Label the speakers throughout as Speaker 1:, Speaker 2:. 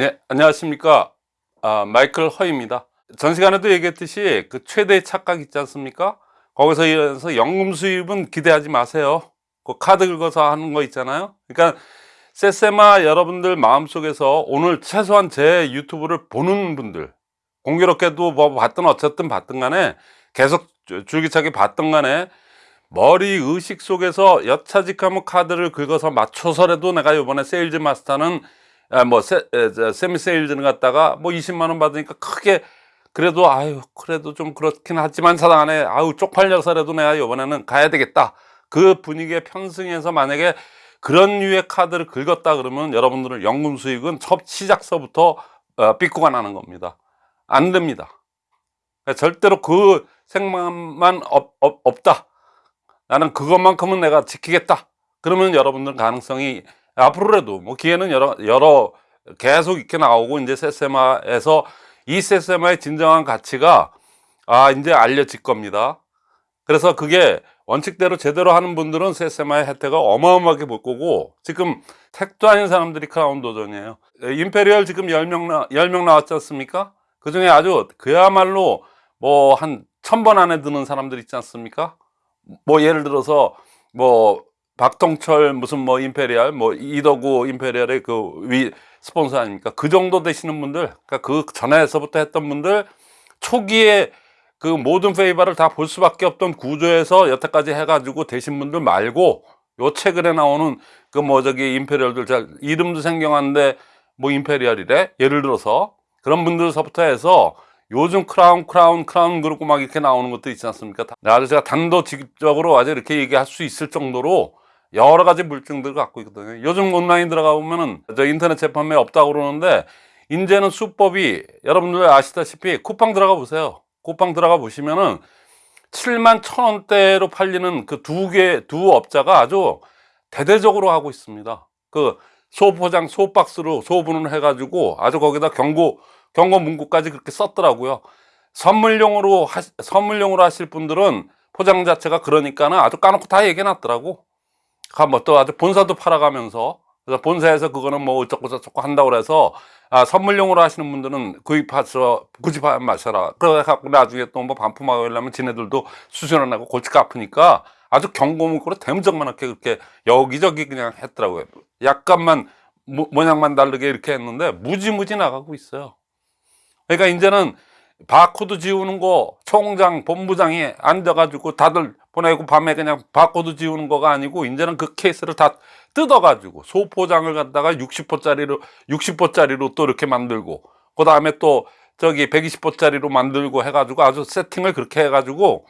Speaker 1: 네, 안녕하십니까. 아, 마이클 허입니다. 전 시간에도 얘기했듯이 그 최대의 착각 있지 않습니까? 거기서 이어서 연금 수입은 기대하지 마세요. 그 카드 긁어서 하는 거 있잖아요. 그러니까 세세마 여러분들 마음속에서 오늘 최소한 제 유튜브를 보는 분들 공교롭게도 뭐 봤든 어쨌든 봤든 간에 계속 줄- 줄기차게 봤든 간에 머리 의식 속에서 여차직하면 카드를 긁어서 맞춰서라도 내가 이번에 세일즈 마스터는 아, 뭐 세, 에, 저, 세미 세일즈는 갖다가 뭐 20만 원 받으니까 크게 그래도 아유 그래도 좀 그렇긴 하지만 사당 안에 아유 쪽팔려서라도 내가 이번에는 가야 되겠다. 그 분위기에 편승해서 만약에 그런 류의 카드를 긁었다 그러면 여러분들은 연금 수익은 첫 시작서부터 어, 삐꾸가 나는 겁니다. 안 됩니다. 그러니까 절대로 그 생각만 없, 없, 없다. 나는 그것만큼은 내가 지키겠다. 그러면 여러분들 가능성이 앞으로라도 뭐 기회는 여러 여러 계속 이렇게 나오고 이제 세세마에서 이 세세마의 진정한 가치가 아 이제 알려질 겁니다. 그래서 그게 원칙대로 제대로 하는 분들은 세세마의 혜택을 어마어마하게 볼 거고 지금 택도 아닌 사람들이 크라운 도전이에요. 임페리얼 지금 10명, 나, 10명 나왔지 않습니까? 그 중에 아주 그야말로 뭐 한 천 번 안에 드는 사람들 있지 않습니까? 뭐 예를 들어서 뭐 박동철 무슨 뭐 임페리얼 뭐 이더구 임페리얼의 그 위 스폰서 아닙니까? 그 정도 되시는 분들 그러니까 그 전에서부터 했던 분들 초기에 그 모든 favor를 다 볼 수밖에 없던 구조에서 여태까지 해가지고 되신 분들 말고 요 최근에 나오는 그 뭐 저기 임페리얼들 잘 이름도 생경한데 뭐 임페리얼이래? 예를 들어서 그런 분들서부터 해서 요즘 크라운 크라운 크라운 그렇고 막 이렇게 나오는 것도 있지 않습니까? 다- 아주 제가 단도직입적으로 아주 이렇게 얘기할 수 있을 정도로 여러 가지 물증들을 갖고 있거든요. 요즘 온라인 들어가 보면은 저 인터넷 재판매 없다고 그러는데 이제는 수법이 여러분들 아시다시피 쿠팡 들어가 보세요. 쿠팡 들어가 보시면은 7만 천 원대로 팔리는 그 두 개 두 업자가 아주 대대적으로 하고 있습니다. 그 소포장 소박스로 소분을 해 가지고 아주 거기다 경고 경고 문구까지 그렇게 썼더라고요. 선물용으로 하, 선물용으로 하실 분들은 포장 자체가 그러니까는 아주 까놓고 다 얘기해 놨더라고 한번 또 아주 본사도 팔아가면서 그래서 본사에서 그거는 뭐 어쩌고 저쩌고 한다고 그래서 아, 선물용으로 하시는 분들은 구입해서 구입하면 마셔라. 그래갖고 나중에 또 뭐 반품하고 이러려면 지네들도 수수료 내고 골치가 아프니까 아주 경고 문구로 대문짝만하게 그렇게 여기저기 그냥 했더라고요. 약간만 모, 모양만 다르게 이렇게 했는데 무지무지 나가고 있어요. 그러니까 이제는 바코드 지우는 거 총장 본부장이 앉아가지고 다들 보내고 밤에 그냥 바코드 지우는 거가 아니고 이제는 그 케이스를 다 뜯어가지고 소포장을 갖다가 60호짜리로 60호짜리로 또 이렇게 만들고 그 다음에 또 저기 120호짜리로 만들고 해가지고 아주 세팅을 그렇게 해가지고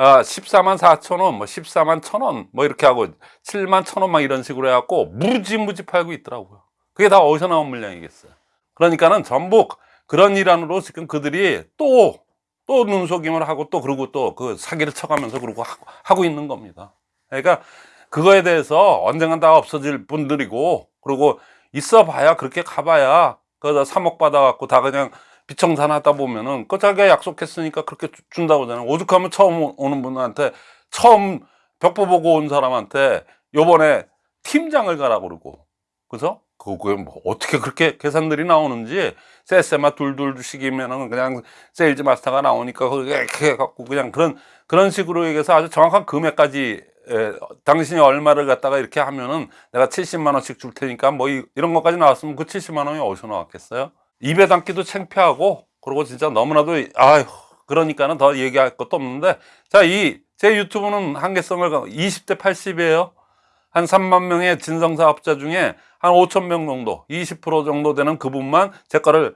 Speaker 1: 아 14만 4천 원, 뭐 14만 천 원, 뭐 이렇게 하고 7만 천원 막 이런 식으로 해갖고 무지무지 팔고 있더라고요. 그게 다 어디서 나온 물량이겠어요. 그러니까는 전부 그런 일환으로 지금 그들이 또, 또 눈속임을 하고 또 그러고 또 그 사기를 쳐가면서 그러고 하고, 하고 있는 겁니다. 그러니까 그거에 대해서 언젠간 다 없어질 분들이고 그리고 있어 봐야 그렇게 가봐야 그다 3억 받아갖고 다 그냥 비청산 하다 보면은 그 자기가 약속했으니까 그렇게 주- 준다고 하잖아요. 오죽하면 처음 오- 오는 분한테 처음 벽보 보고 온 사람한테 요번에 팀장을 가라 그러고 그죠? 그게 뭐 어떻게 그렇게 계산들이 나오는지 세세마 둘둘씩이면은 그냥 세일즈 마스터가 나오니까 그게 해갖고 그냥 그런 그런 식으로 얘기해서 아주 정확한 금액까지 에, 당신이 얼마를 갖다가 이렇게 하면은 내가 70만 원씩 줄 테니까 뭐 이, 런 것까지 나왔으면 그 70만 원이 어디서 나왔겠어요? 입에 담기도 창피하고 그리고 진짜 너무나도 아휴 그러니까는 더 얘기할 것도 없는데 자 이 제 유튜브는 한계성을 20대 80이에요 한 3만 명의 진성사업자 중에 한 5천 명 정도 20% 정도 되는 그분만 제 거를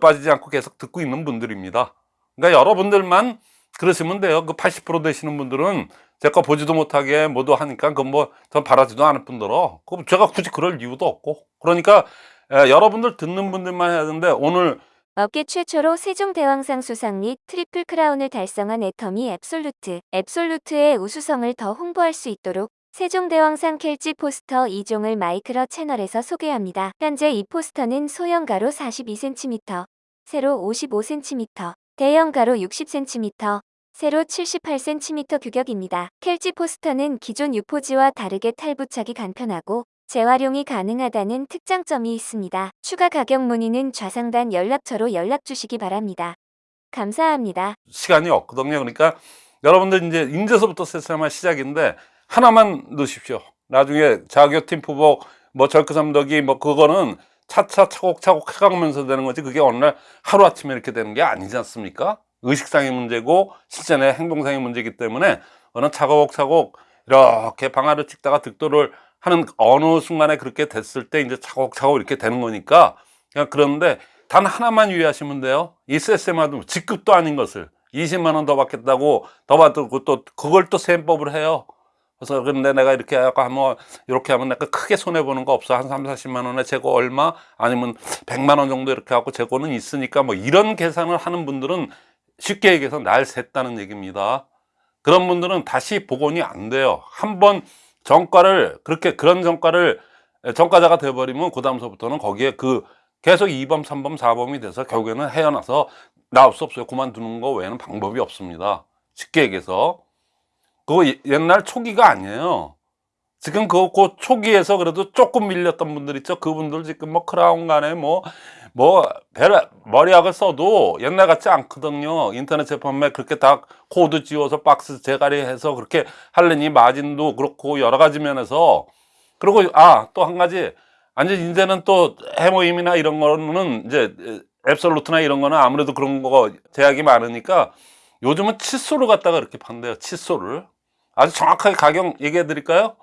Speaker 1: 빠지지 않고 계속 듣고 있는 분들입니다. 그러니까 여러분들만 그러시면 돼요. 그 80% 되시는 분들은 제 거 보지도 못하게 모두 하니까 그건 뭐전 바라지도 않을 뿐더러. 그 제가 굳이 그럴 이유도 없고. 그러니까 에, 여러분들 듣는 분들만 해야 되는데 오늘
Speaker 2: 업계 최초로 세종대왕상 수상 및 트리플 크라운을 달성한 애터미 앱솔루트. 앱솔루트의 우수성을 더 홍보할 수 있도록 세종대왕상 캘지 포스터 2종을 마이크로 채널에서 소개합니다. 현재 이 포스터는 소형 가로 42cm, 세로 55cm, 대형 가로 60cm, 세로 78cm 규격입니다. 캘지 포스터는 기존 유포지와 다르게 탈부착이 간편하고 재활용이 가능하다는 특장점이 있습니다. 추가 가격 문의는 좌상단 연락처로 연락 주시기 바랍니다. 감사합니다.
Speaker 1: 시간이 없거든요. 그러니까 여러분들 이제 인제서부터 세세마 시작인데 하나만 넣으십시오. 나중에 자교팀 후보 뭐 절크 삼덕이 뭐 그거는 차차 차곡차곡 해가면서 되는 거지 그게 어느 날 하루아침에 이렇게 되는 게 아니지 않습니까? 의식상의 문제고 실전의 행동상의 문제이기 때문에 어느 차곡차곡 이렇게 방아를 찍다가 득도를 하는 어느 순간에 그렇게 됐을 때 이제 차곡차곡 이렇게 되는 거니까 그냥 그런데 단 하나만 유의하시면 돼요. 이 세세마도 직급도 아닌 것을 20만 원 더 받겠다고 더 받고 또 그걸 또 세법을 해요. 그래서 근데 내가 이렇게 하면 이렇게 하면 내가 크게 손해 보는 거 없어. 한 3, 40만 원에 재고 얼마 아니면 100만 원 정도 이렇게 하고 재고는 있으니까 뭐 이런 계산을 하는 분들은 쉽게 얘기해서 날 샜다는 얘기입니다. 그런 분들은 다시 복원이 안 돼요. 한번 정가를 그렇게 그런 정가를 정가자가 돼버리면 그 다음서부터는 거기에 그 계속 2범, 3범, 4범이 돼서 결국에는 헤어나서 나올 수 없어요. 그만두는 거 외에는 방법이 없습니다. 쉽게 얘기해서. 그거 예- 옛날 초기가 아니에요. 지금 그, 그 초기에서 그래도 조금 밀렸던 분들 있죠. 그분들 지금 뭐 크라운 간에 뭐, 뭐, 베라, 머리약을 써도 옛날 같지 않거든요. 인터넷 제품에 그렇게 다 코드 지워서 박스 재가리 해서 그렇게 하려니 마진도 그렇고 여러 가지 면에서 그리고 아, 또 한 가지. 완전 이제는 또 해모임이나 이런 거는 이제 앱솔루트나 이런 거는 아무래도 그런 거 제약이 많으니까 요즘은 칫솔을 갖다가 이렇게 판대요. 칫솔을. 아주 정확하게 가격 얘기해 드릴까요?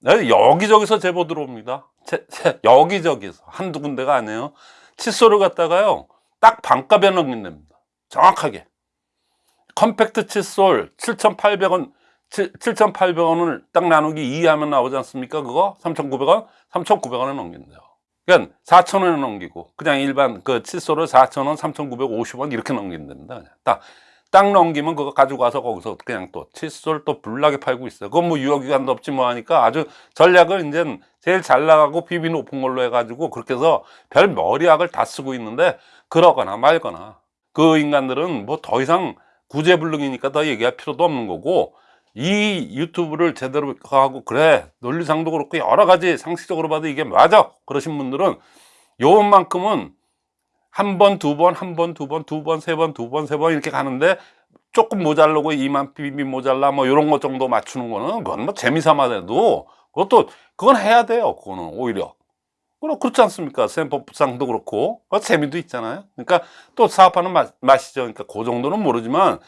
Speaker 1: 네, 여기저기서 제보 들어옵니다. 제- 제- 여기저기서. 한두 군데가 아니에요. 칫솔을 갖다가요. 딱 반값에 넘긴답니다. 정확하게. 컴팩트 칫솔 7,800원, 7,800원을 딱 나누기 2 하면 나오지 않습니까? 그거? 3,900원? 3,900원에 넘긴대요. 그러니까 4,000원에 넘기고 그냥 일반 그 칫솔을 4,000원, 3,950원 이렇게 넘긴답니다. 딱, 딱 넘기면 그거 가지고 와서 거기서 그냥 또 칫솔 또 불나게 팔고 있어요. 그건 뭐 유효기간도 없지 뭐 하니까 아주 전략을 이제 제일 잘 나가고 비비 높은 걸로 해가지고 그렇게 해서 별 머리약을 다 쓰고 있는데 그러거나 말거나 그 인간들은 뭐 더 이상 구제불능이니까 더 얘기할 필요도 없는 거고 이 유튜브를 제대로 하고 그래 논리상도 그렇고 여러 가지 상식적으로 봐도 이게 맞아 그러신 분들은 요만큼은 한 번, 두 번, 한 번, 두 번, 두 번, 세 번, 두 번, 세 번 이렇게 가는데 조금 모자르고 이만 비비 모자라 뭐 이런 것 정도 맞추는 거는 그건 뭐 재미삼아 돼도 그것도 그건 해야 돼요 그거는 오히려. 그럼 그렇지 않습니까? 샘법상도 그렇고. 그 재미도 있잖아요. 그러니까 또 사업하는 맛, 맛이죠. 그러니까 그 정도는 모르지만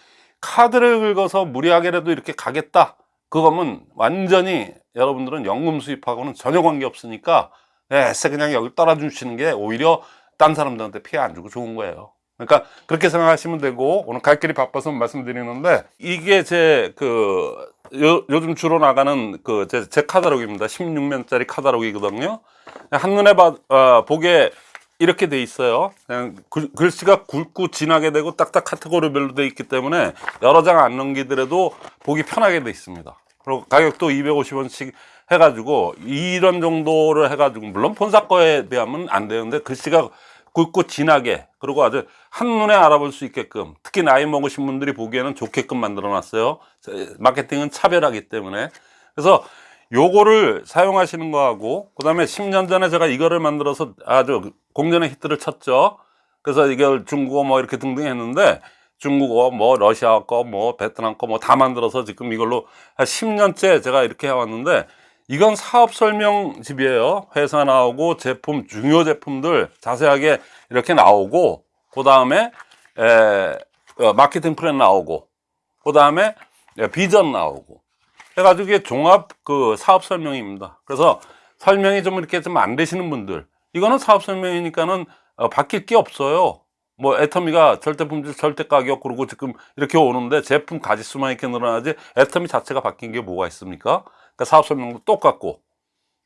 Speaker 1: 카드를 긁어서 무리하게라도 이렇게 가겠다. 그거면 완전히 여러분들은 연금 수입하고는 전혀 관계 없으니까 에세 그냥 여기 따라주시는 게 오히려 딴 사람들한테 피해 안 주고 좋은 거예요 그러니까 그렇게 생각하시면 되고 오늘 갈 길이 바빠서 말씀드리는데 이게 제 그 요즘 주로 나가는 그제 제 카다록입니다 16면짜리 카다록이거든요 한눈에 봐, 어, 보게 이렇게 돼 있어요. 그냥 글, 글씨가 굵고 진하게 되고 딱딱 카테고리별로 돼 있기 때문에 여러 장 안 넘기더라도 보기 편하게 돼 있습니다. 그리고 가격도 250원씩 해가지고 이런 정도를 해가지고 물론 본사 거에 비하면 안 되는데 글씨가 굵고 진하게 그리고 아주 한눈에 알아볼 수 있게끔 특히 나이 먹으신 분들이 보기에는 좋게끔 만들어 놨어요. 마케팅은 차별하기 때문에 그래서 요거를 사용하시는 거하고 그 다음에 10년 전에 제가 이거를 만들어서 아주 공전의 히트를 쳤죠 그래서 이걸 중국어 뭐 이렇게 등등 했는데 중국어 뭐 러시아 거 뭐 베트남 거 뭐 다 만들어서 지금 이걸로 한 10년째 제가 이렇게 해왔는데 이건 사업 설명집이에요 회사 나오고 제품 중요 제품들 자세하게 이렇게 나오고 그 다음에 마케팅 플랜 나오고 그 다음에 비전 나오고 해가지고 이게 종합 그 사업 설명입니다. 그래서 설명이 좀 이렇게 좀 안 되시는 분들, 이거는 사업 설명이니까는 어, 바뀔 게 없어요. 뭐 애터미가 절대 품질, 절대 가격 그러고 지금 이렇게 오는데 제품 가지수만 이렇게 늘어나지 애터미 자체가 바뀐 게 뭐가 있습니까? 그러니까 사업 설명도 똑같고.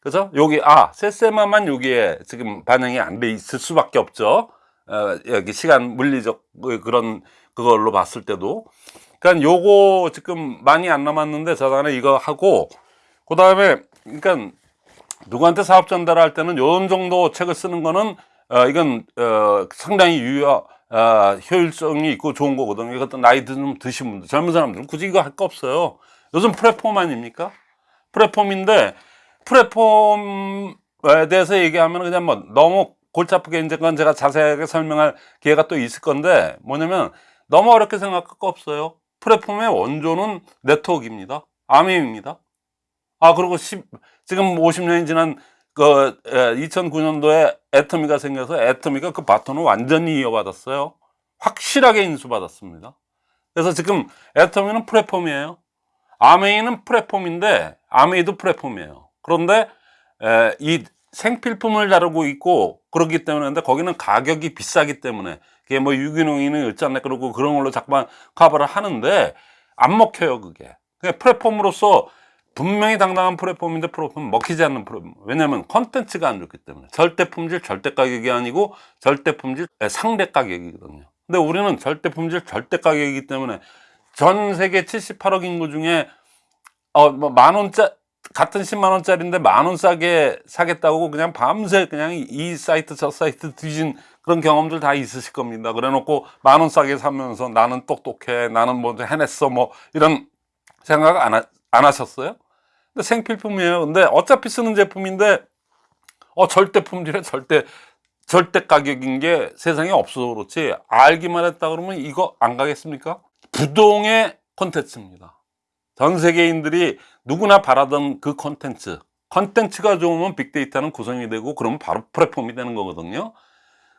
Speaker 1: 그래서 여기 아 세세마만 여기에 지금 반영이 안 돼 있을 수밖에 없죠. 어, 여기 시간 물리적 그- 그런 그걸로 봤을 때도 그러니까 요거 지금 많이 안 남았는데 저단에 이거 하고 그 다음에 그러니까 누구한테 사업 전달할 때는 요런 정도 책을 쓰는 거는 어, 이건 어, 상당히 유효 어, 효율성이 있고 좋은 거거든요. 이것도 나이 좀 드신 분들, 젊은 사람들은 굳이 이거 할 거 없어요. 요즘 플랫폼 아닙니까? 플랫폼인데 플랫폼에 대해서 얘기하면 그냥 뭐 너무 골치 아프게 이제 그건 제가 자세하게 설명할 기회가 또 있을 건데 뭐냐면 너무 어렵게 생각할 거 없어요. 플랫폼의 원조는 네트워크입니다. 아메입니다. 아, 그리고 10, 지금 50년이 지난 그 2009년도에 애터미가 생겨서 애터미가 그 바톤을 완전히 이어받았어요. 확실하게 인수받았습니다. 그래서 지금 애터미는 플랫폼이에요. 아메이는 플랫폼인데 아메이도 플랫폼이에요. 그런데 에, 이 생필품을 다루고 있고 그렇기 때문에 근데 거기는 가격이 비싸기 때문에 그게 뭐 유기농이는 일잖아요. 그러고 그런 걸로 자꾸만 커버를 하는데 안 먹혀요 그게. 그냥 플랫폼으로서 분명히 당당한 플랫폼인데 플랫폼 먹히지 않는 플랫폼. 왜냐면 컨텐츠가 안 좋기 때문에 절대 품질 절대 가격이 아니고 절대 품질 상대 가격이거든요. 근데 우리는 절대 품질 절대 가격이기 때문에 전 세계 78억 인구 중에 어 뭐 만 원짜 같은 10만 원짜리인데 만 원 싸게 사겠다고 그냥 밤새 그냥 이 사이트 저 사이트 뒤진 그런 경험들 다 있으실 겁니다. 그래 놓고 만 원 싸게 사면서 나는 똑똑해, 나는 뭐 해냈어, 뭐 이런 생각 안, 하, 안 하셨어요? 근데 생필품이에요. 근데 어차피 쓰는 제품인데 어 절대 품질에 절대 절대 가격인 게 세상에 없어서 그렇지 알기만 했다 그러면 이거 안 가겠습니까? 부동의 콘텐츠입니다. 전 세계인들이 누구나 바라던 그 콘텐츠 콘텐츠가 좋으면 빅데이터는 구성이 되고 그러면 바로 플랫폼이 되는 거거든요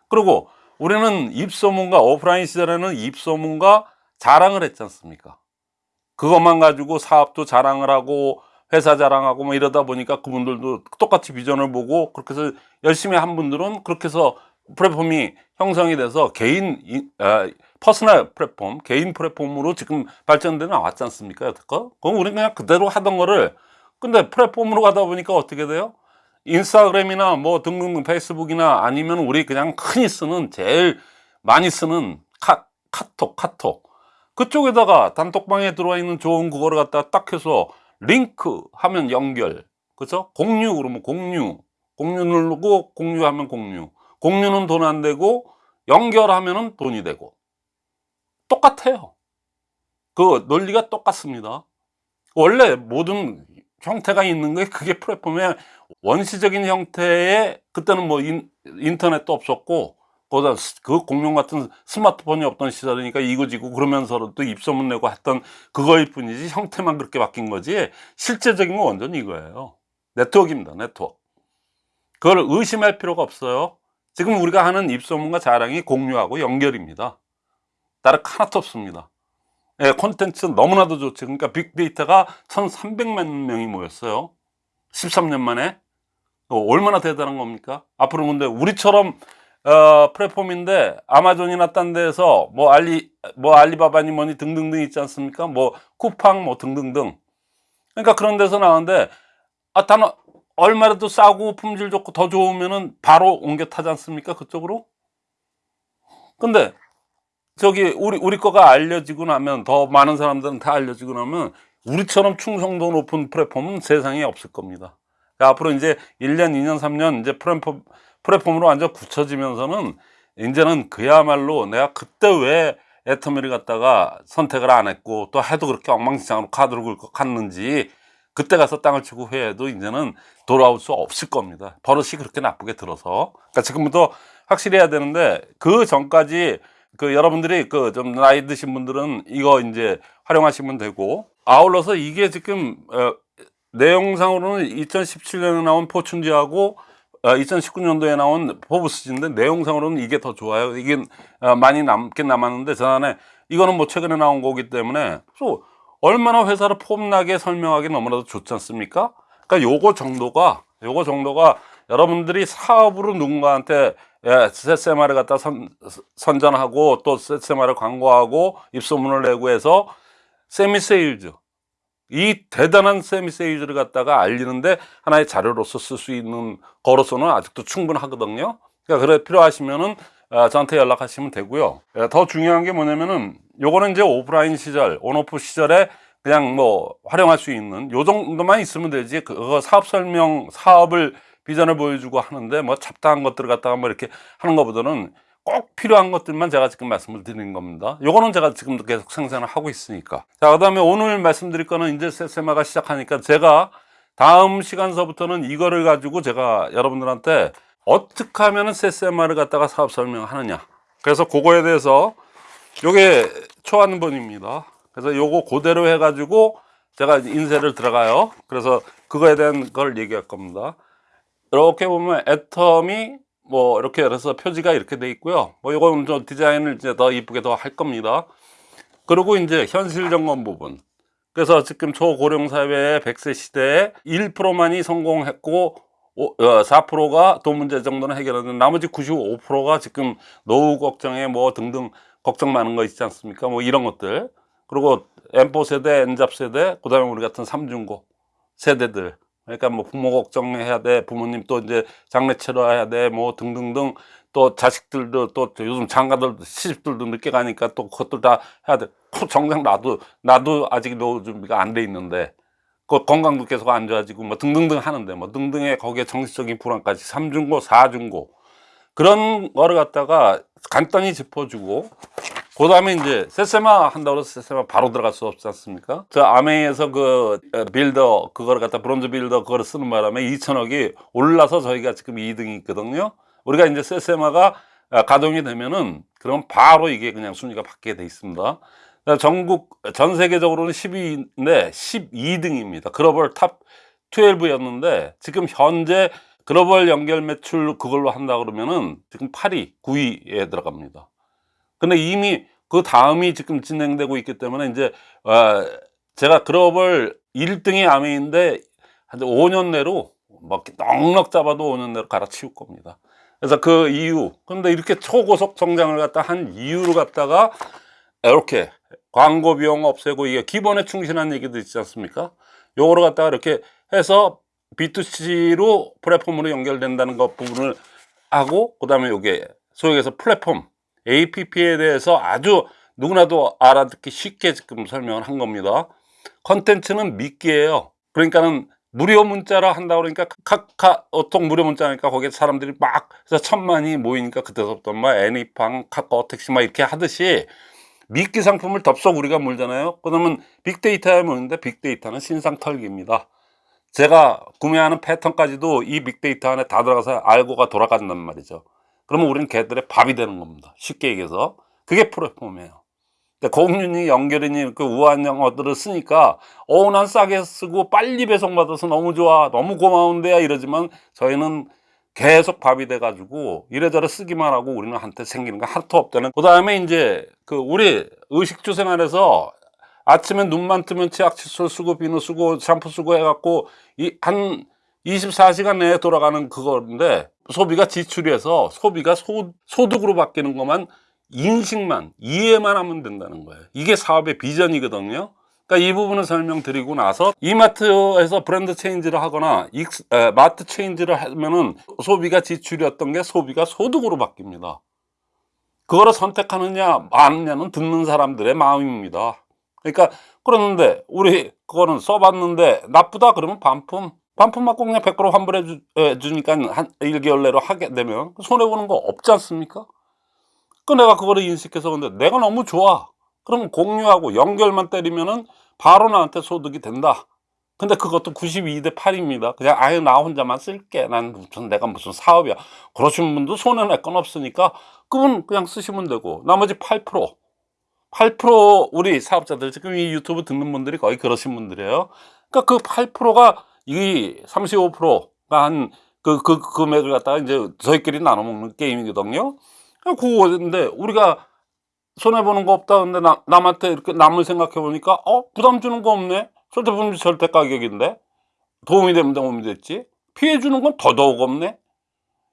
Speaker 1: 그리고 우리는 입소문과 오프라인 시절에는 입소문과 자랑을 했지 않습니까 그것만 가지고 사업도 자랑을 하고 회사 자랑하고 뭐 이러다 보니까 그분들도 똑같이 비전을 보고 그렇게 해서 열심히 한 분들은 그렇게 해서 플랫폼이 형성이 돼서 개인 이- 아, personal 플랫폼 개인 플랫폼으로 지금 발전돼 나왔지 않습니까 여태껏? 그럼 우리는 그냥 그대로 하던 거를 근데 플랫폼으로 가다 보니까 어떻게 돼요? 인스타그램이나 뭐 등등등 페이스북이나 아니면 우리 그냥 흔히 쓰는 제일 많이 쓰는 카, 카톡 카톡. 그쪽에다가 단톡방에 들어와 있는 좋은 그거를 갖다 딱 해서 링크 하면 연결. 그죠? 공유 그러면 공유. 공유 누르고 공유하면 공유. 공유는 돈 안 되고 연결하면 은 돈이 되고 똑같아요. 그 논리가 똑같습니다. 원래 모든 형태가 있는 게 그게 플랫폼의 원시적인 형태의 그때는 뭐 인, 인터넷도 없었고 거기다 스- 그 공룡 같은 스마트폰이 없던 시절이니까 이거지고 그러면서도 입소문 내고 했던 그거일 뿐이지 형태만 그렇게 바뀐 거지 실제적인 건 완전히 이거예요. 네트워크입니다 네트워크. 그걸 의심할 필요가 없어요. 지금 우리가 하는 입소문과 자랑이 공유하고 연결입니다 다른 하나도 없습니다 예, 콘텐츠 너무나도 좋죠 그러니까 빅데이터가 1300만 명이 모였어요 13년 만에 어, 얼마나 대단한 겁니까 앞으로 근데 우리처럼 어, 플랫폼인데 아마존이나 딴 데에서 뭐 알리 뭐 알리바바니 뭐니 등등등 있지 않습니까? 뭐 쿠팡 뭐 등등등. 그러니까 그런 데서 나오는데 아, 단 얼마라도 싸고 품질 좋고 더 좋으면은 바로 옮겨 타지 않습니까? 그쪽으로? 근데 저기 우리 우리 거가 알려지고 나면 더 많은 사람들은 다 알려지고 나면 우리처럼 충성도 높은 플랫폼은 세상에 없을 겁니다. 그러니까 앞으로 이제 1년, 2년, 3년 이제 플랫폼 플랫폼으로 완전 굳혀지면서는 이제는 그야말로 내가 그때 왜 애터미를 갖다가 선택을 안 했고 또 해도 그렇게 엉망진창으로 카드를 긁고 갔는지 그때 가서 땅을 치고 후회해도 이제는 돌아올 수 없을 겁니다. 버릇이 그렇게 나쁘게 들어서. 그러니까 지금부터 확실히 해야 되는데 그 전까지 그 여러분들이 그 좀 나이 드신 분들은 이거 이제 활용하시면 되고 아울러서 이게 지금 어, 내용상으로는 2017년에 나온 포춘지하고 어, 2019년도에 나온 포브스지인데 내용상으로는 이게 더 좋아요. 이게 어, 많이 남긴 남았는데 전에 이거는 뭐 최근에 나온 거기 때문에 또 얼마나 회사를 폼나게 설명하기 너무나도 좋지 않습니까? 그러니까 요거 정도가 요거 정도가 여러분들이 사업으로 누군가한테 예, 세세마를 갖다 선, 선전하고 또 세세마를 광고하고 입소문을 내고 해서 세미세일즈 이 대단한 세미세일즈를 갖다가 알리는데 하나의 자료로서 쓸 수 있는 거로서는 아직도 충분하거든요. 그러니까 그래 필요하시면은 어, 저한테 연락하시면 되고요. 예, 더 중요한 게 뭐냐면은 요거는 이제 오프라인 시절, 온오프 시절에 그냥 뭐 활용할 수 있는 요 정도만 있으면 되지 그거 사업 설명, 사업을 비전을 보여주고 하는데 뭐 잡다한 것들을 갖다가 뭐 이렇게 하는 것보다는 꼭 필요한 것들만 제가 지금 말씀을 드리는 겁니다. 요거는 제가 지금도 계속 생산을 하고 있으니까. 자, 그 다음에 오늘 말씀드릴 거는 이제 세세마가 시작하니까 제가 다음 시간서부터는 이거를 가지고 제가 여러분들한테 어떻게 하면은 세세마를 갖다가 사업 설명하느냐. 그래서 그거에 대해서 요게 초안본입니다. 그래서 요거 그대로 해가지고 제가 인쇄를 들어가요. 그래서 그거에 대한 걸 얘기할 겁니다. 이렇게 보면 애텀이 뭐 이렇게 해서 표지가 이렇게 돼 있고요. 뭐 요거는 좀 디자인을 이제 더 이쁘게 더 할 겁니다. 그리고 이제 현실 점검 부분. 그래서 지금 초고령 사회의 100세 시대에 1%만이 성공했고 4%가 돈 문제 정도는 해결하는 나머지 95%가 지금 노후 걱정에 뭐 등등 걱정 많은 거 있지 않습니까? 뭐 이런 것들. 그리고 M4 세대, N잡 세대, 그 다음에 우리 같은 삼중고 세대들. 그러니까 뭐 부모 걱정해야 돼, 부모님 또 이제 장례 치러야 돼, 뭐 등등등 또 자식들도 또 요즘 장가들도 시집들도 늦게 가니까 또 그것들 다 해야 돼. 그 정작 나도 나도 아직 노후 준비가 안 돼 있는데 그 건강도 계속 안 좋아지고 뭐 등등등 하는데 뭐 등등의 거기에 정신적인 불안까지 삼중고, 사중고 그런 거를 갖다가 간단히 짚어주고 그 다음에 이제 세세마 한다고 해서 세세마 바로 들어갈 수 없지 않습니까? 저 암웨이에서 그 어, 빌더 그거를 갖다 브론즈 빌더 그거를 쓰는 바람에 2천억이 올라서 저희가 지금 2등이 있거든요. 우리가 이제 세세마가 아, 가동이 되면은 그럼 바로 이게 그냥 순위가 바뀌게 돼 있습니다. 전국 전 세계적으로는 12인데 12등입니다. 글로벌 top 12였는데 지금 현재 글로벌 연결 매출 그걸로 한다 그러면은 지금 8위, 9위에 들어갑니다. 근데 이미 그 다음이 지금 진행되고 있기 때문에 이제 어, 제가 글로벌 1등이 아메인데 한 5년 내로 막 넉넉 잡아도 5년 내로 갈아치울 겁니다. 그래서 그 이유 근데 이렇게 초고속 성장을 갖다 한 이유를 갖다가 이렇게 광고 비용 없애고 이게 기본에 충실한 얘기도 있지 않습니까? 요거를 갖다가 이렇게 해서 B2C로 플랫폼으로 연결된다는 것 부분을 하고 그 다음에 요게 소위 해서 플랫폼 APP에 대해서 아주 누구나도 알아듣기 쉽게 지금 설명을 한 겁니다. 컨텐츠는 미끼예요. 그러니까는 무료 문자라 한다 그러니까 카카오톡 무료 문자니까 거기에 사람들이 막 천만이 모이니까 그때부터 막 애니팡 카카오 택시 막 이렇게 하듯이 미끼 상품을 덥석 우리가 물잖아요. 그러면 빅데이터에 모이는데 빅데이터는 신상 털기입니다. 제가 구매하는 패턴까지도 이 빅데이터 안에 다 들어가서 알고가 돌아간단 말이죠. 그러면 우리는 걔들의 밥이 되는 겁니다. 쉽게 얘기해서. 그게 플랫폼이에요. 공윤이 연결이니 그 우한 영어들을 쓰니까 어, 난 싸게 쓰고 빨리 배송받아서 너무 좋아. 너무 고마운데야 이러지만 저희는 계속 밥이 돼 가지고 이래저래 쓰기만 하고 우리는 한테 생기는 거 하나도 없다는. 그 다음에 이제 그 우리 의식주 생활에서 아침에 눈만 뜨면 치약 칫솔 쓰고 비누 쓰고 샴푸 쓰고 해갖고 이한 24시간 내에 돌아가는 그건데 소비가 지출해서 소비가 소, 소득으로 바뀌는 것만 인식만 이해만 하면 된다는 거예요. 이게 사업의 비전이거든요. 그러니까 이 부분을 설명드리고 나서 이마트에서 브랜드 change를 하거나 익스, 에, 마트 change를 하면은 소비가 지출이었던 게 소비가 소득으로 바뀝니다. 그거를 선택하느냐 마느냐는 듣는 사람들의 마음입니다. 그러니까 그러는데 우리 그거는 써봤는데 나쁘다 그러면 반품 반품 받고 그냥 100% 환불해 주, 에, 주니까 한 1개월 내로 하게 되면 손해보는 거 없지 않습니까? 그 내가 그거를 인식해서 근데 내가 너무 좋아. 그러면 공유하고 연결만 때리면은 바로 나한테 소득이 된다. 근데 그것도 92대 8입니다. 그냥 아예 나 혼자만 쓸게. 난 무슨 내가 무슨 사업이야. 그러신 분도 손해 낼 건 없으니까 그분 그냥 쓰시면 되고 나머지 8% 8% 우리 사업자들 지금 이 유튜브 듣는 분들이 거의 그러신 분들이에요. 그러니까 그 8%가 이 35%가 한 그, 그 금액을 갖다가 이제 저희끼리 나눠 먹는 게임이거든요. 그거인데 우리가 손해보는 거 없다. 근데 나, 남한테 이렇게 남을 생각해 보니까 어? 부담 주는 거 없네? 절대분리 절대 가격인데? 도움이 되면 도움이 됐지? 피해 주는 건 더더욱 없네?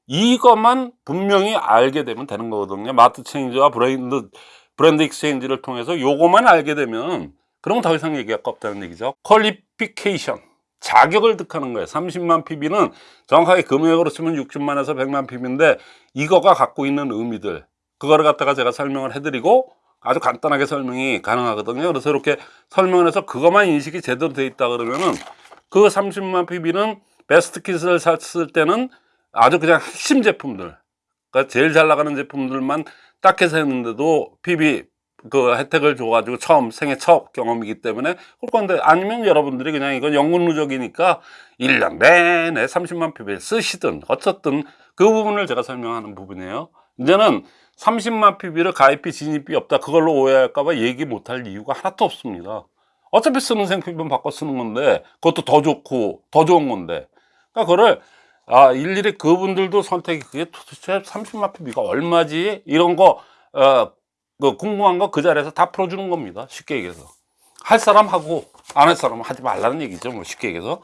Speaker 1: 이것만 분명히 알게 되면 되는 거거든요. 마트 change와 브랜드, 브랜드 exchange를 통해서 요거만 알게 되면 그럼 더 이상 얘기할 거 없다는 얘기죠. Qualification. 자격을 득하는 거예요. 30만 PV는 정확하게 금액으로 치면 60만에서 100만 PV인데 이거가 갖고 있는 의미들 그거를 갖다가 제가 설명을 해드리고 아주 간단하게 설명이 가능하거든요. 그래서 이렇게 설명을 해서 그것만 인식이 제대로 돼 있다 그러면은 그 30만 PB는 베스트 킷을 샀을 때는 아주 그냥 핵심 제품들 그러니까 제일 잘 나가는 제품들만 딱 해서 했는데도 PB 그 혜택을 줘가지고 처음 생애 첫 경험이기 때문에 그럴 건데 아니면 여러분들이 그냥 이건 연금 누적이니까 1년 내내 30만 PB를 쓰시든 어쨌든 그 부분을 제가 설명하는 부분이에요. 이제는 30만 PB를 가입비 진입비 없다 그걸로 오해할까봐 얘기 못할 이유가 하나도 없습니다. 어차피 쓰는 생필품 바꿔 쓰는 건데 그것도 더 좋고 더 좋은 건데 그러니까 그거를 아 일일이 그분들도 선택이 그게 도대체 30만 PB가 얼마지 이런 거 어, 그 궁금한 거 그 자리에서 다 풀어주는 겁니다. 쉽게 얘기해서. 할 사람 하고 안 할 사람은 하지 말라는 얘기죠 뭐 쉽게 얘기해서.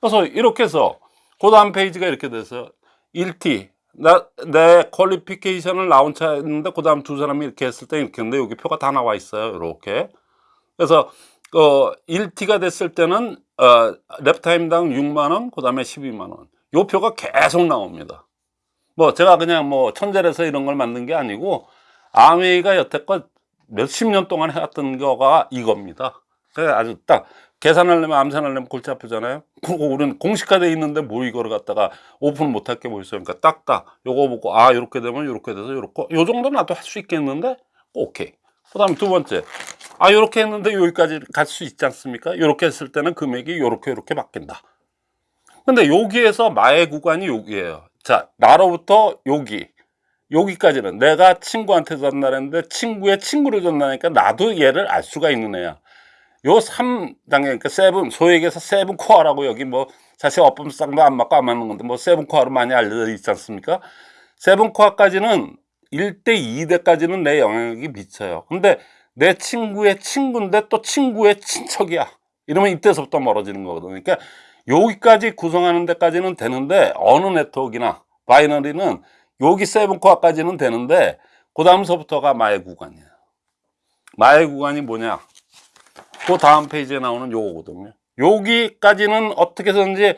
Speaker 1: 그래서 이렇게 해서 그 다음 페이지가 이렇게 돼서 1T 나, 내 퀄리피케이션을 라운차 했는데 그 다음 두 사람이 이렇게 했을 때 이렇게 했는데 여기 표가 다 나와 있어요 이렇게. 그래서 어, 1T가 됐을 때는 어, 랩타임당 6만원 그 다음에 12만원. 요 표가 계속 나옵니다. 뭐 제가 그냥 뭐 천재라서 이런 걸 만든 게 아니고 아메이가 여태껏 몇십 년 동안 해왔던 거가 이겁니다. 그래 아주 딱 계산하려면 암산하려면 골치 아프잖아요. 그리고 우리는 공식화돼 있는데 뭐 이거를 갖다가 오픈 못할 게 뭐 있어요? 그러니까 딱딱 요거 보고 아 이렇게 되면 이렇게 돼서 요렇게 요 정도 나도 할 수 있겠는데? 오케이. 그 다음에 두 번째. 아 요렇게 했는데 여기까지 갈 수 있지 않습니까? 요렇게 했을 때는 금액이 요렇게 요렇게 바뀐다. 근데 여기에서 마의 구간이 여기에요. 자 나로부터 여기 여기까지는 내가 친구한테 전달했는데 친구의 친구를 전달하니까 나도 얘를 알 수가 있는 애야. 요 3단계 그러니까 seven 얘기해서 seven core라고 여기 뭐 사실 어법상도 안 맞고 안 맞는 건데 뭐 seven core로 많이 알려져 있지 않습니까? seven core까지는 1대 2대까지는 내 영향력이 미쳐요. 근데 내 친구의 친구인데 또 친구의 친척이야. 이러면 이때서부터 멀어지는 거거든요 그러니까 여기까지 구성하는 데까지는 되는데 어느 네트워크나 binary는 여기 seven core까지는 되는데 그 다음서부터가 마의 구간이에요. 마의 구간이 뭐냐? 그 다음 페이지에 나오는 요거거든요. 여기까지는 어떻게 해서든지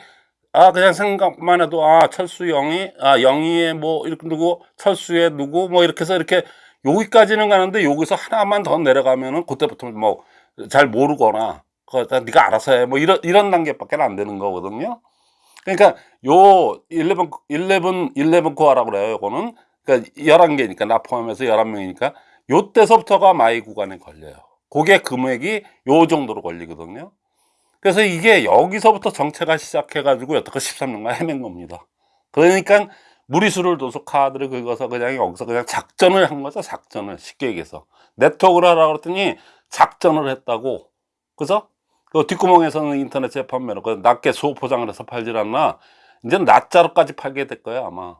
Speaker 1: 아 그냥 생각만 해도 아 철수 영희 아 영희의 뭐 이렇게 누구 철수의 누구 뭐 이렇게 해서 이렇게 여기까지는 가는데 여기서 하나만 더 내려가면은 그때부터 뭐 잘 모르거나 그거 다 네가 알아서 해 뭐 이런 이런 단계밖에 안 되는 거거든요 그러니까 요 11, 11, 11 코어라고 그래요 요거는. 그러니까 11개니까 나 포함해서 11명이니까 요때서부터가 마의 구간에 걸려요. 그게 금액이 요 정도로 걸리거든요. 그래서 이게 여기서부터 정체가 시작해 가지고 여태껏 13년간 헤맨 겁니다. 그러니까 무리수를 둬서 카드를 긁어서 그냥 여기서 그냥 작전을 한 거죠 작전을. 쉽게 얘기해서. 네트워크를 하라고 그랬더니 작전을 했다고. 그래서 그 뒷구멍에서는 인터넷 재판매로 그 낱개 소포장을 해서 팔질 않나? 이제 낱자로까지 팔게 될 거예요 아마.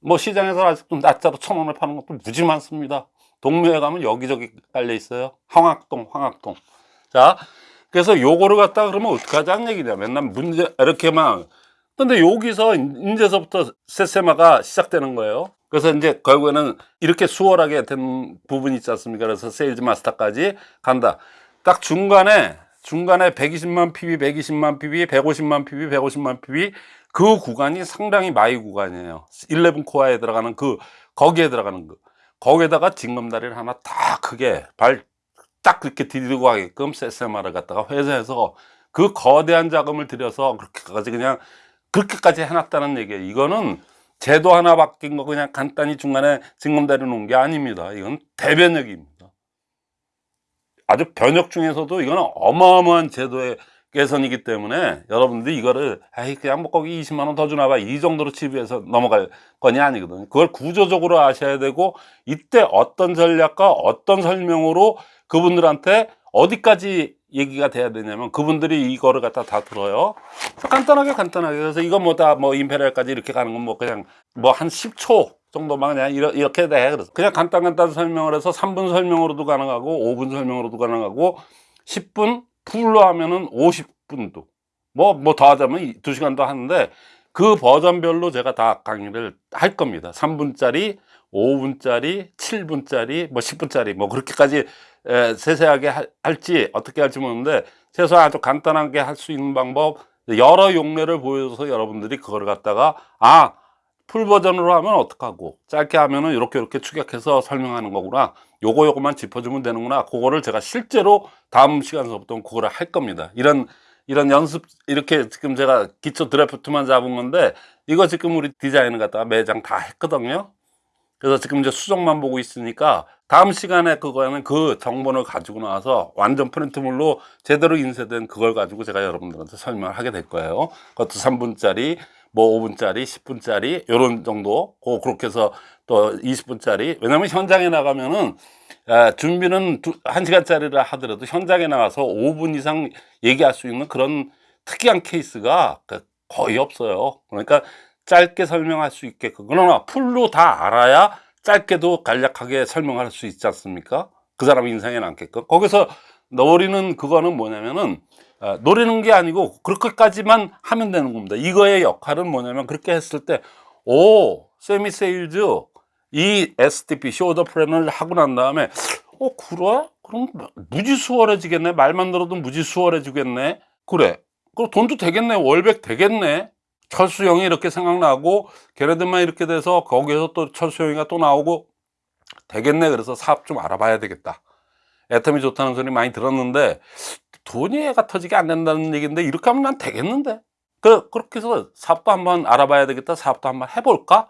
Speaker 1: 뭐 시장에서 아직도 낱자로 천 원에 파는 것도 무지 많습니다. 동묘에 가면 여기저기 깔려 있어요. 황학동 황학동. 자 그래서 요거를 갖다 그러면 어떡하자는 얘기냐. 맨날 문제 이렇게만 근데 여기서 이제서부터 세세마가 시작되는 거예요. 그래서 이제 결국에는 이렇게 수월하게 된 부분이 있지 않습니까? 그래서 sales master까지 간다. 딱 중간에 중간에 120만 PV, 120만 PV, 150만 PV, 150만 PV 그 구간이 상당히 마의 구간이에요. 11 core에 들어가는 그 거기에 들어가는 그. 거기에다가 징검다리를 하나 딱 크게 발 딱 그렇게 디디고 가게끔 세세마를 갖다가 회사에서 그 거대한 자금을 들여서 그렇게까지 그냥 그렇게까지 해놨다는 얘기예요. 이거는 제도 하나 바뀐 거 그냥 간단히 중간에 징검다리 놓은 게 아닙니다. 이건 대변혁입니다 아주 변혁 중에서도 이거는 어마어마한 제도의 개선이기 때문에 여러분들이 이거를 에이 그냥 뭐 거기 20만 원 더 주나 봐. 이 정도로 치부해서 넘어갈 건이 아니거든요. 그걸 구조적으로 아셔야 되고 이때 어떤 전략과 어떤 설명으로 그분들한테 어디까지 얘기가 돼야 되냐면 그분들이 이거를 갖다 다 들어요. 간단하게 간단하게. 그래서 이거 뭐다뭐 임페리얼까지 이렇게 가는 건 뭐 그냥 뭐 한 10초 정도만 그냥 이렇게 돼. 그래서 그냥 간단 간단 설명을 해서 3분 설명으로도 가능하고 5분 설명으로도 가능하고 10분 풀로 하면은 50분도. 뭐 뭐 더 하자면 2시간도 하는데 그 버전별로 제가 다 강의를 할 겁니다. 3분짜리 5분짜리 7분짜리 뭐 10분짜리 뭐 그렇게까지 에, 세세하게 하- 할지 어떻게 할지 모르는데 최소한 아주 간단하게 할 수 있는 방법 여러 용례를 보여줘서 여러분들이 그걸 갖다가 아 풀 버전으로 하면 어떡하고 짧게 하면은 이렇게 이렇게 축약해서 설명하는 거구나. 요거 요거만 짚어주면 되는구나. 그거를 제가 실제로 다음 시간서부터 그거를 할 겁니다. 이런 이런 연습 이렇게 지금 제가 기초 드래프트만 잡은 건데 이거 지금 우리 디자인을 갖다가 매장 다 했거든요. 그래서 지금 이제 수정만 보고 있으니까 다음 시간에 그거는 그 정보를 가지고 나와서 완전 프린트물로 제대로 인쇄된 그걸 가지고 제가 여러분들한테 설명을 하게 될 거예요. 그것도 3분짜리, 뭐 5분짜리, 10분짜리 요런 정도. 고 그렇게 해서 또 20분짜리. 왜냐면 현장에 나가면은 아, 준비는 두, 1시간짜리라 하더라도 현장에 나가서 5분 이상 얘기할 수 있는 그런 특이한 케이스가 그 거의 없어요. 그러니까 짧게 설명할 수 있게끔. 그러나 풀로 다 알아야 짧게도 간략하게 설명할 수 있지 않습니까? 그 사람 인상에 남게끔. 거기서 노리는 그거는 뭐냐면은 아, 노리는 게 아니고 그렇게까지만 하면 되는 겁니다. 이거의 역할은 뭐냐면 그렇게 했을 때, 오, 세미 세일즈 이 SDP 쇼더 플랜을 하고 난 다음에, 어, 그래? 그럼 무지 수월해지겠네. 말만 들어도 무지 수월해지겠네. 그래. 그럼 돈도 되겠네. 월백 되겠네. 철수형이 이렇게 생각나고 걔네들만 이렇게 돼서 거기에서 또 철수형이가 또 나오고 되겠네 그래서 사업 좀 알아봐야 되겠다 애터미 좋다는 소리 많이 들었는데 돈이 애가 터지게 안 된다는 얘기인데 이렇게 하면 난 되겠는데 그, 그렇게 해서 사업도 한번 알아봐야 되겠다 사업도 한번 해볼까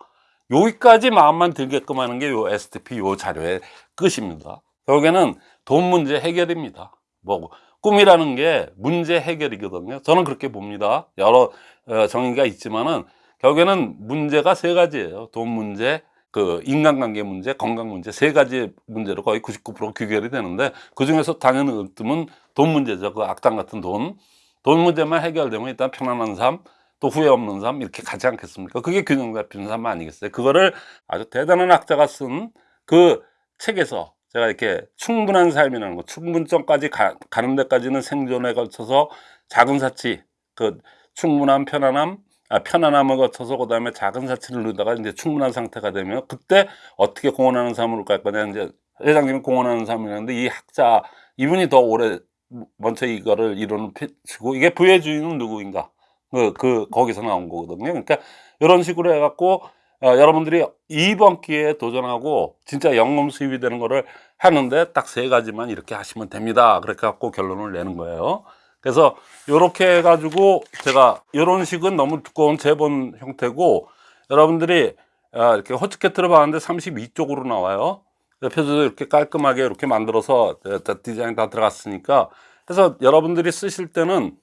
Speaker 1: 여기까지 마음만 들게끔 하는 게 요 STP 요 자료의 끝입니다 결국에는 돈 문제 해결입니다 뭐 꿈이라는 게 문제 해결이거든요. 저는 그렇게 봅니다. 여러 어, 정의가 있지만은 결국에는 문제가 세 가지예요. 돈 문제, 그 인간관계 문제, 건강 문제 세 가지 문제로 거의 99% 귀결이 되는데 그 중에서 당연히 으뜸은 돈 문제죠. 그 악당 같은 돈. 돈 문제만 해결되면 일단 편안한 삶, 또 후회 없는 삶 이렇게 가지 않겠습니까? 그게 균형 잡힌 삶 아니겠어요? 그거를 아주 대단한 학자가 쓴 그 책에서 제가 이렇게 충분한 삶이라는 거, 충분점까지 가, 는 데까지는 생존에 걸쳐서 작은 사치, 그 충분한 편안함, 아, 편안함을 거쳐서 그 다음에 작은 사치를 누르다가 이제 충분한 상태가 되면 그때 어떻게 공헌하는 삶으로 갈 거냐 이제 회장님이 공헌하는 삶이라는데 이 학자 이분이 더 오래 먼저 이거를 이론을 펼치고 이게 부의 주인은 누구인가 그, 그 거기서 나온 거거든요. 그러니까 이런 식으로 해갖고 어, 여러분들이 이번 기회에 도전하고 진짜 연금 수입이 되는 거를 하는데 딱 세 가지만 이렇게 하시면 됩니다. 그렇게 갖고 결론을 내는 거예요. 그래서 이렇게 해가지고 제가 이런 식은 너무 두꺼운 제본 형태고 여러분들이 아, 이렇게 호치케트를 봤는데 32쪽으로 나와요. 표지도 이렇게 깔끔하게 이렇게 만들어서 디자인 다 들어갔으니까 그래서 여러분들이 쓰실 때는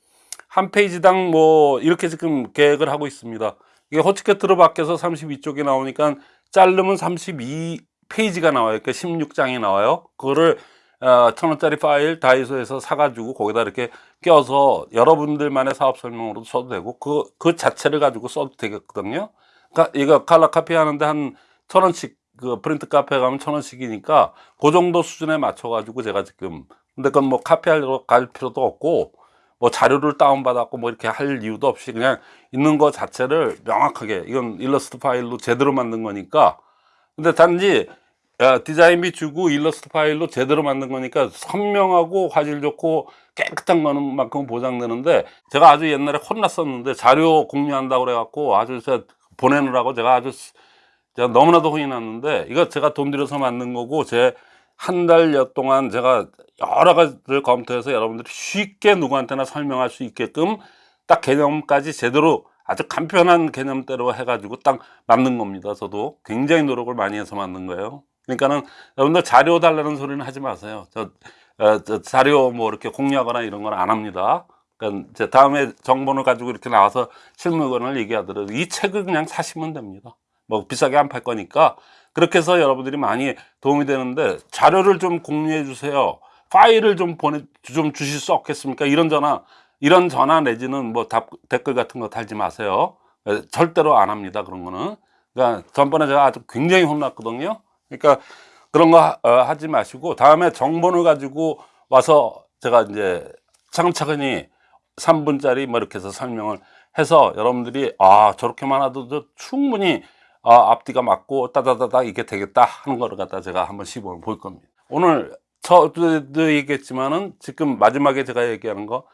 Speaker 1: 한 페이지당 뭐 이렇게 지금 계획을 하고 있습니다. 이게 호치케트로 바뀌어서 32쪽이 나오니까 자르면 32페이지가 나와요. 그러니까 16장이 나와요. 그거를 어, 천 원짜리 파일 다이소에서 사가지고 거기다 이렇게 껴서 여러분들만의 사업 설명으로도 써도 되고 그, 그 자체를 가지고 써도 되겠거든요. 그러니까 이거 칼라 카피 하는데 한 천 원씩 그 프린트 카페 가면 천 원씩이니까 그 정도 수준에 맞춰 가지고 제가 지금 근데 그건 뭐 카피하러 갈 필요도 없고 뭐 자료를 다운받았고 뭐 이렇게 할 이유도 없이 그냥 있는 거 자체를 명확하게 이건 일러스트 파일로 제대로 만든 거니까 근데 단지 디자인 비추고 일러스트 파일로 제대로 만든 거니까 선명하고 화질 좋고 깨끗한 거는 만큼 보장되는데 제가 아주 옛날에 혼났었는데 자료 공유한다고 그래갖고 아주 제가 보내느라고 제가 아주 제가 너무나도 혼이 났는데 이거 제가 돈 들여서 만든 거고 제 한 달여 동안 제가 여러 가지를 검토해서 여러분들이 쉽게 누구한테나 설명할 수 있게끔 딱 개념까지 제대로 아주 간편한 개념대로 해가지고 딱 만든 겁니다. 저도 굉장히 노력을 많이 해서 만든 거예요. 그러니까는 여러분들 자료 달라는 소리는 하지 마세요. 저, 어, 저 자료 뭐 이렇게 공유하거나 이런 건 안 합니다. 그러니까 이제 다음에 정보를 가지고 이렇게 나와서 실무권을 얘기하더라도 이 책을 그냥 사시면 됩니다. 뭐 비싸게 안 팔 거니까 그렇게 해서 여러분들이 많이 도움이 되는데 자료를 좀 공유해 주세요. 파일을 좀 보내 좀 주실 수 없겠습니까? 이런 전화 이런 전화 내지는 뭐 답, 댓글 같은 거 달지 마세요. 절대로 안 합니다. 그런 거는. 그러니까 전번에 제가 아주 굉장히 혼났거든요. 그러니까 그런 거 어, 하, 지 마시고 다음에 정보를 가지고 와서 제가 이제 차근차근히 3분짜리 뭐 이렇게 해서 설명을 해서 여러분들이 아 저렇게만 하도 충분히 아, 앞뒤가 맞고 따다다다 이게 되겠다 하는 거를 갖다 제가 한번 시범을 볼 겁니다. 오늘 저도 얘기했지만은 지금 마지막에 제가 얘기하는 거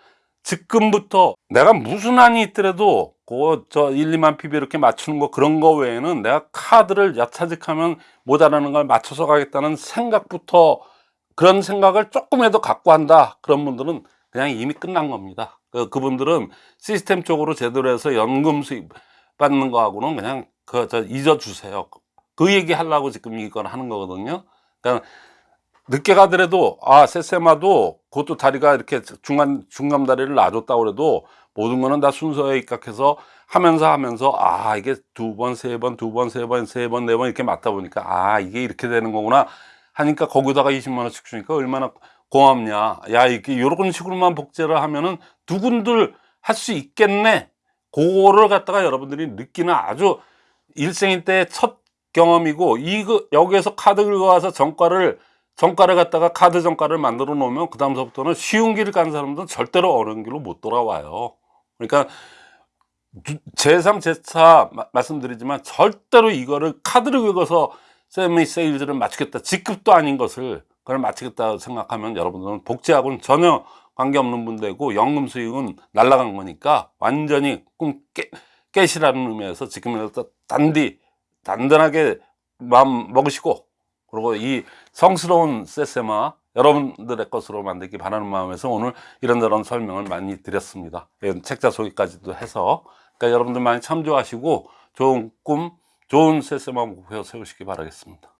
Speaker 1: 지금부터 내가 무슨 한이 있더라도 그저 1, 2만 PB 이렇게 맞추는 거 그런 거 외에는 내가 카드를 야차직하면 모자라는 걸 맞춰서 가겠다는 생각부터 그런 생각을 조금이라도 갖고 한다 그런 분들은 그냥 이미 끝난 겁니다 그, 그분들은 시스템 쪽으로 제대로 해서 연금 수입 받는 거하고는 그냥 그 저 잊어주세요. 그 얘기 하려고 지금 이걸 하는 거거든요. 그러니까 늦게 가더라도 아 세세마도 그것도 다리가 이렇게 중간 중간 다리를 놔줬다고 그래도 모든 거는 다 순서에 입각해서 하면서 하면서 아 이게 두 번 세 번 두 번 세 번 세 번 네 번 이렇게 맞다 보니까 아 이게 이렇게 되는 거구나 하니까 거기다가 20만 원씩 주니까 얼마나 고맙냐. 야 이게 이런 식으로만 복제를 하면은 두군들 할 수 있겠네. 그거를 갖다가 여러분들이 느끼는 아주 일생일 때첫 경험이고 이거 여기에서 카드 긁어와서 정가를 정가를 갖다가 카드 정가를 만들어 놓으면 그 다음서부터는 쉬운 길을 간 사람들은 절대로 어려운 길로 못 돌아와요. 그러니까 제3 제4 말씀드리지만 절대로 이거를 카드를 긁어서 세미 세일즈를 맞추겠다 직급도 아닌 것을 그걸 맞추겠다 생각하면 여러분들은 복지하고는 전혀 관계없는 분들이고 연금 수익은 날라간 거니까 완전히 꿈 깨, 깨시라는 의미에서 지금이라도 단디 단단하게 마음 먹으시고 그리고 이 성스러운 세세마 여러분들의 것으로 만들기 바라는 마음에서 오늘 이런저런 설명을 많이 드렸습니다. 예, 책자 소개까지도 해서 그러니까 여러분들 많이 참조하시고 좋은 꿈, 좋은 세세마 목표 세우시기 바라겠습니다.